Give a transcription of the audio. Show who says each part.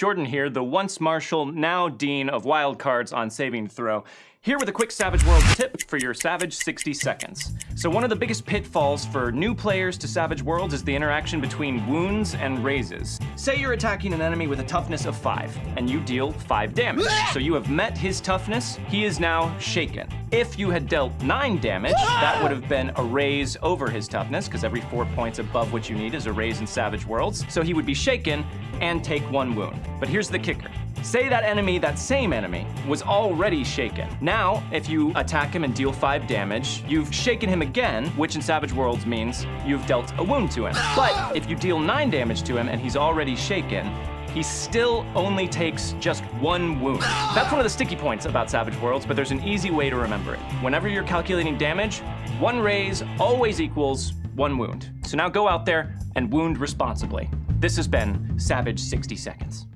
Speaker 1: Jordan here, the once Marshal, now Dean of Wild Cards on Saving Throw. Here with a quick Savage Worlds tip for your Savage 60 seconds. So one of the biggest pitfalls for new players to Savage Worlds is the interaction between wounds and raises. Say you're attacking an enemy with a toughness of 5, and you deal 5 damage. So you have met his toughness, he is now shaken. If you had dealt 9 damage, that would have been a raise over his toughness, because every 4 points above what you need is a raise in Savage Worlds. So he would be shaken and take 1 wound. But here's the kicker. Say that enemy, that same enemy, was already shaken. Now, if you attack him and deal 5 damage, you've shaken him again, which in Savage Worlds means you've dealt a wound to him. But if you deal 9 damage to him and he's already shaken, he still only takes just one wound. That's one of the sticky points about Savage Worlds, but there's an easy way to remember it. Whenever you're calculating damage, one raise always equals one wound. So now go out there and wound responsibly. This has been Savage 60 Seconds.